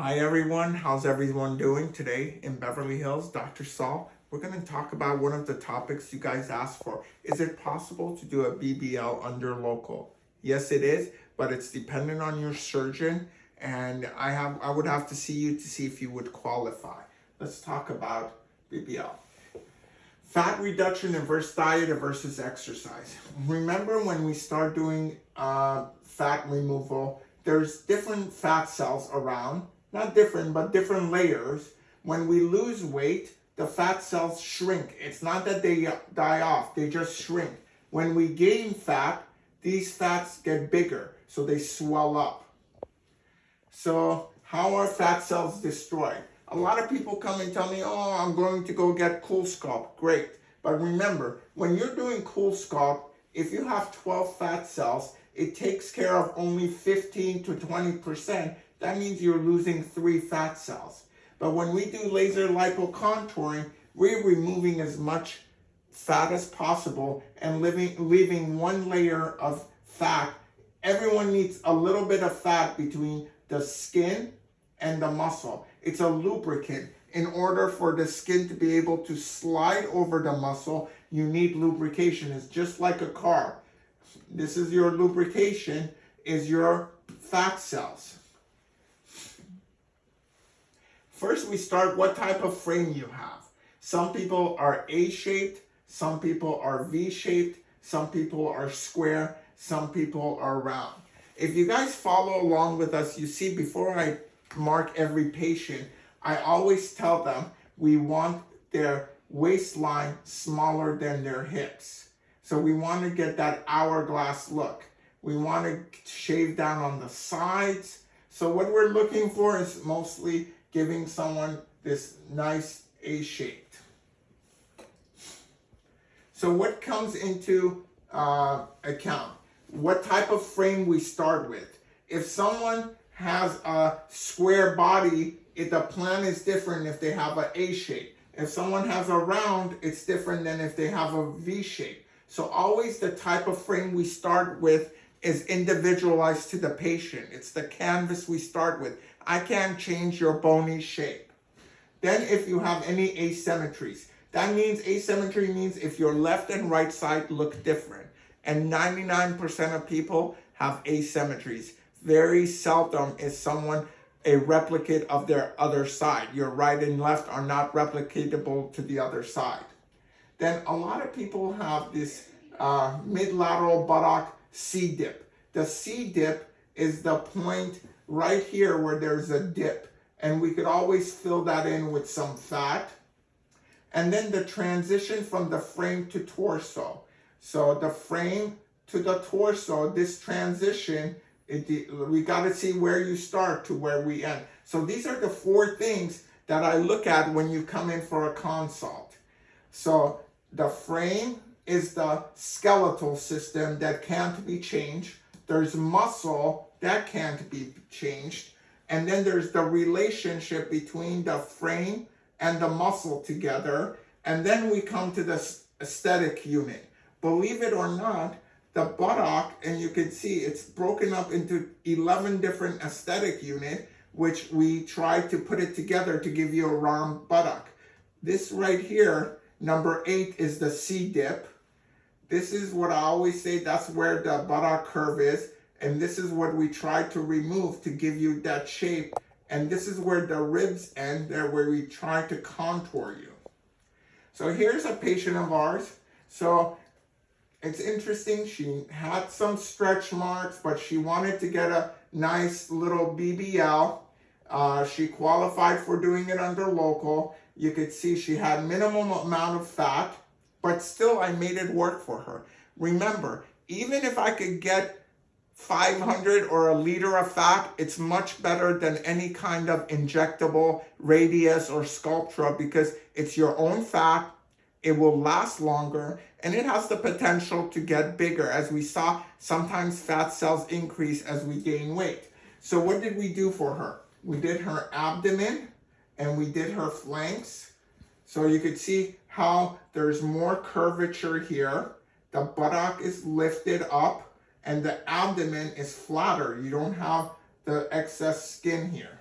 Hi everyone, how's everyone doing today in Beverly Hills? Dr. Saul. We're going to talk about one of the topics you guys asked for. Is it possible to do a BBL under local? Yes, it is, but it's dependent on your surgeon and I have I would have to see you to see if you would qualify. Let's talk about BBL. Fat reduction versus diet versus exercise. Remember when we start doing uh, fat removal, there's different fat cells around not different, but different layers. When we lose weight, the fat cells shrink. It's not that they die off, they just shrink. When we gain fat, these fats get bigger, so they swell up. So how are fat cells destroyed? A lot of people come and tell me, oh, I'm going to go get CoolSculpt. Great. But remember, when you're doing CoolSculpt, if you have 12 fat cells, it takes care of only 15 to 20% that means you're losing three fat cells. But when we do laser lipocontouring, we're removing as much fat as possible and living, leaving one layer of fat. Everyone needs a little bit of fat between the skin and the muscle. It's a lubricant. In order for the skin to be able to slide over the muscle, you need lubrication. It's just like a car. This is your lubrication, is your fat cells. First, we start what type of frame you have. Some people are A-shaped, some people are V-shaped, some people are square, some people are round. If you guys follow along with us, you see before I mark every patient, I always tell them we want their waistline smaller than their hips. So we want to get that hourglass look. We want to shave down on the sides. So what we're looking for is mostly giving someone this nice A shaped. So what comes into uh, account? What type of frame we start with? If someone has a square body, if the plan is different if they have an A shape. If someone has a round, it's different than if they have a V shape. So always the type of frame we start with is individualized to the patient. It's the canvas we start with. I can't change your bony shape. Then if you have any asymmetries, that means asymmetry means if your left and right side look different. And 99% of people have asymmetries. Very seldom is someone a replicate of their other side. Your right and left are not replicatable to the other side. Then a lot of people have this uh, mid-lateral buttock C-dip. The C-dip is the point right here where there's a dip. And we could always fill that in with some fat. And then the transition from the frame to torso. So the frame to the torso, this transition, it, we got to see where you start to where we end. So these are the four things that I look at when you come in for a consult. So the frame is the skeletal system that can't be changed. There's muscle that can't be changed. And then there's the relationship between the frame and the muscle together. And then we come to the aesthetic unit. Believe it or not, the buttock, and you can see it's broken up into 11 different aesthetic unit, which we try to put it together to give you a round buttock. This right here, number eight, is the C-dip. This is what I always say, that's where the buttock curve is. And this is what we try to remove to give you that shape. And this is where the ribs end, there where we try to contour you. So here's a patient of ours. So it's interesting, she had some stretch marks, but she wanted to get a nice little BBL. Uh, she qualified for doing it under local. You could see she had minimum amount of fat, but still I made it work for her. Remember, even if I could get 500 or a liter of fat, it's much better than any kind of injectable Radiesse or Sculptra because it's your own fat, it will last longer, and it has the potential to get bigger. As we saw, sometimes fat cells increase as we gain weight. So what did we do for her? We did her abdomen and we did her flanks. So you could see how there's more curvature here. The buttock is lifted up and the abdomen is flatter. You don't have the excess skin here.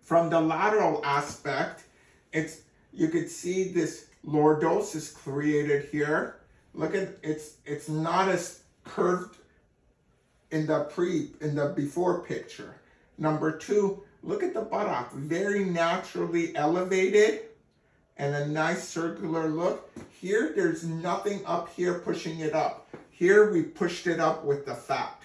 From the lateral aspect, it's you could see this lordosis created here. Look at it's it's not as curved in the pre in the before picture. Number two, look at the buttock, very naturally elevated and a nice circular look. Here, there's nothing up here pushing it up. Here, we pushed it up with the fat.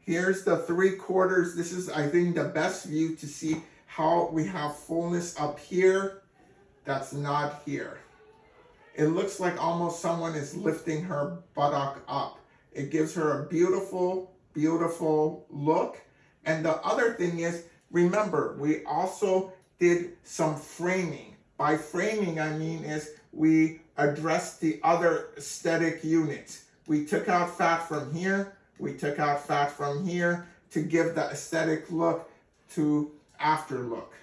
Here's the three quarters. This is, I think, the best view to see how we have fullness up here. That's not here. It looks like almost someone is lifting her buttock up. It gives her a beautiful, beautiful look. And the other thing is, remember, we also did some framing. By framing, I mean is we addressed the other aesthetic units. We took out fat from here, we took out fat from here to give the aesthetic look to after look.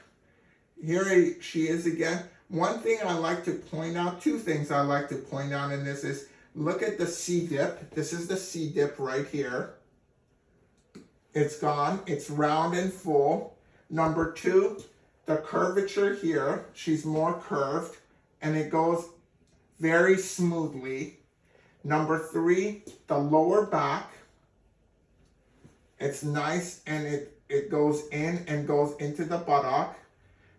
Here she is again. One thing I like to point out, two things I like to point out in this is, look at the C-dip. This is the C-dip right here. It's gone. It's round and full. Number two, the curvature here, she's more curved and it goes very smoothly. Number three, the lower back. It's nice and it, it goes in and goes into the buttock.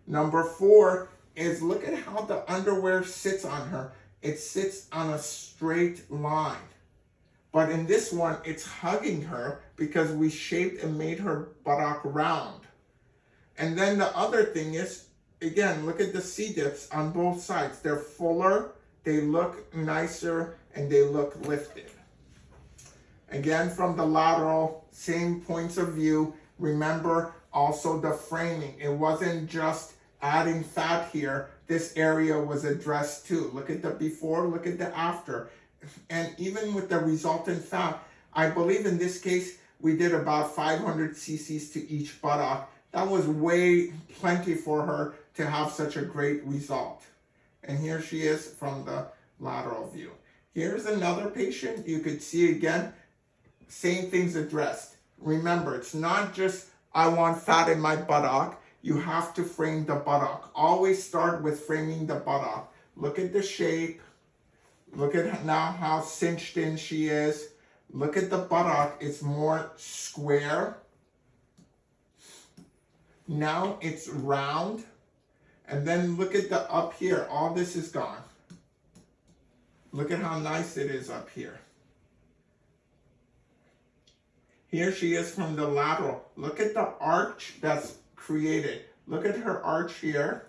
Number four is look at how the underwear sits on her. It sits on a straight line. But in this one, it's hugging her because we shaped and made her buttock round. And then the other thing is, again, look at the C-dips on both sides. They're fuller, they look nicer, and they look lifted. Again, from the lateral, same points of view. Remember also the framing. It wasn't just adding fat here. This area was addressed too. Look at the before, look at the after. And even with the resultant fat, I believe in this case, we did about 500 cc's to each buttock that was way plenty for her to have such a great result. And here she is from the lateral view. Here's another patient. You could see again, same things addressed. Remember, it's not just, I want fat in my buttock. You have to frame the buttock. Always start with framing the buttock. Look at the shape. Look at now how cinched in she is. Look at the buttock. It's more square now it's round. And then look at the up here. All this is gone. Look at how nice it is up here. Here she is from the lateral. Look at the arch that's created. Look at her arch here.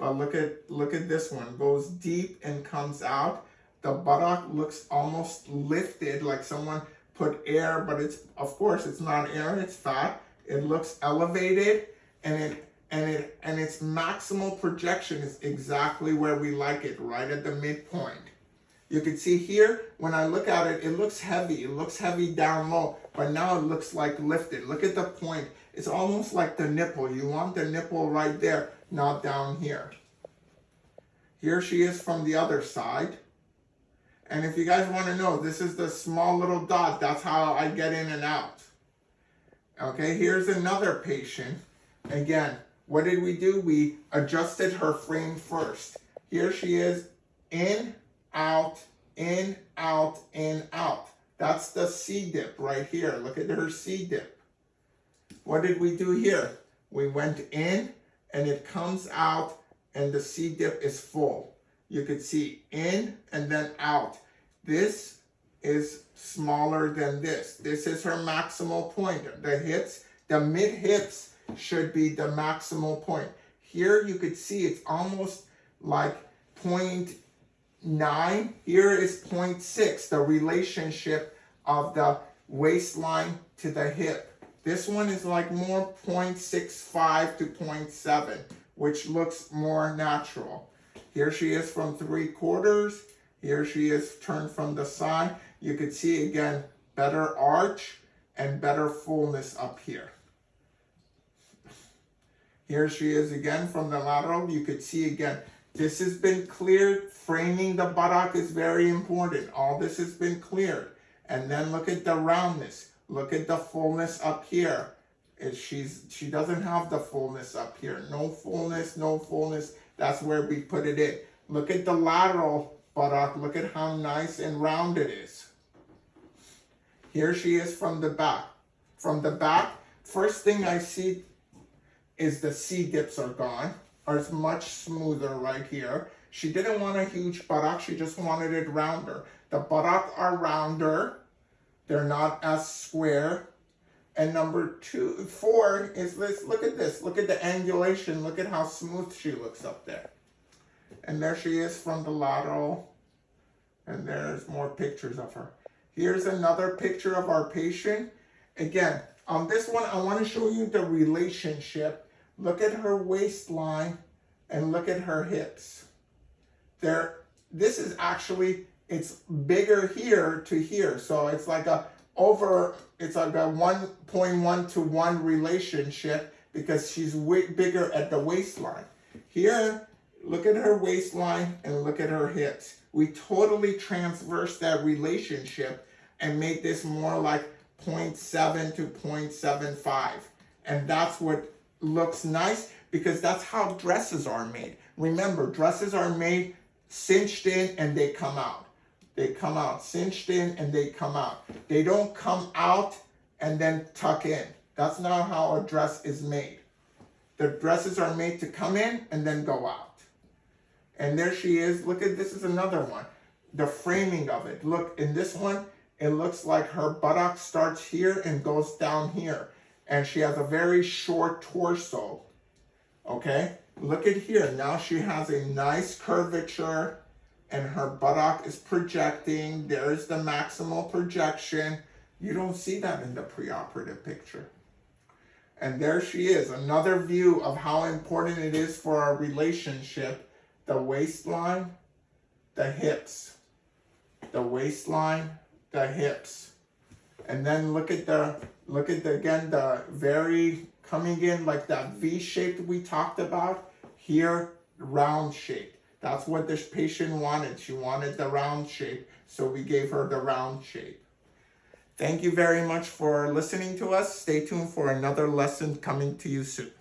But look at look at this one. Goes deep and comes out. The buttock looks almost lifted like someone put air, but it's of course it's not air, it's fat. It looks elevated and it and it and its maximal projection is exactly where we like it, right at the midpoint. You can see here, when I look at it, it looks heavy. It looks heavy down low, but now it looks like lifted. Look at the point. It's almost like the nipple. You want the nipple right there, not down here. Here she is from the other side. And if you guys want to know, this is the small little dot. That's how I get in and out. Okay, here's another patient. Again, what did we do? We adjusted her frame first. Here she is, in, out, in, out, in, out. That's the C-dip right here. Look at her C-dip. What did we do here? We went in and it comes out and the C-dip is full. You could see in and then out. This is smaller than this. This is her maximal point. The hips, the mid hips should be the maximal point. Here you could see it's almost like 0.9. Here is 0.6, the relationship of the waistline to the hip. This one is like more 0.65 to 0.7, which looks more natural. Here she is from three quarters. Here she is turned from the side. You could see again, better arch and better fullness up here. Here she is again from the lateral. You could see again, this has been cleared. Framing the buttock is very important. All this has been cleared. And then look at the roundness. Look at the fullness up here. she's she doesn't have the fullness up here. No fullness, no fullness. That's where we put it in. Look at the lateral buttock. Look at how nice and round it is. Here she is from the back. From the back, first thing I see is the C dips are gone, it's much smoother right here. She didn't want a huge buttock, she just wanted it rounder. The buttock are rounder, they're not as square. And number two, four is this, look at this, look at the angulation, look at how smooth she looks up there. And there she is from the lateral, and there's more pictures of her. Here's another picture of our patient. Again, on this one, I want to show you the relationship. Look at her waistline and look at her hips. There, this is actually, it's bigger here to here. So it's like a over, it's like a 1.1 to 1 relationship because she's way bigger at the waistline. Here, look at her waistline and look at her hips. We totally transverse that relationship and make this more like 0.7 to 0.75. And that's what looks nice because that's how dresses are made. Remember, dresses are made cinched in and they come out. They come out cinched in and they come out. They don't come out and then tuck in. That's not how a dress is made. The dresses are made to come in and then go out. And there she is. Look at this is another one. The framing of it. Look, in this one, it looks like her buttock starts here and goes down here. And she has a very short torso. Okay? Look at here. Now she has a nice curvature and her buttock is projecting. There's the maximal projection. You don't see that in the preoperative picture. And there she is, another view of how important it is for our relationship. The waistline, the hips. The waistline, the hips. And then look at the, look at the, again, the very coming in like that V shape we talked about. Here, round shape. That's what this patient wanted. She wanted the round shape, so we gave her the round shape. Thank you very much for listening to us. Stay tuned for another lesson coming to you soon.